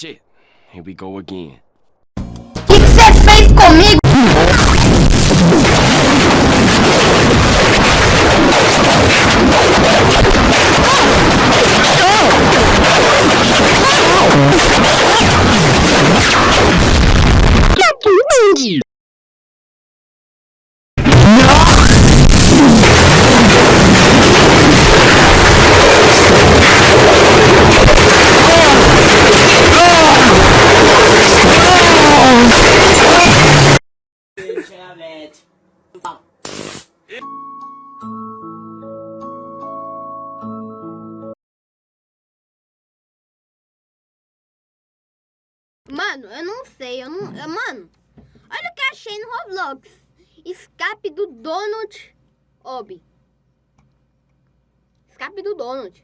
Shit, here we go again. Mano, eu não sei, eu não... eu- mano, olha o que achei no Roblox. Escape do Donut Obi. Escape do Donut.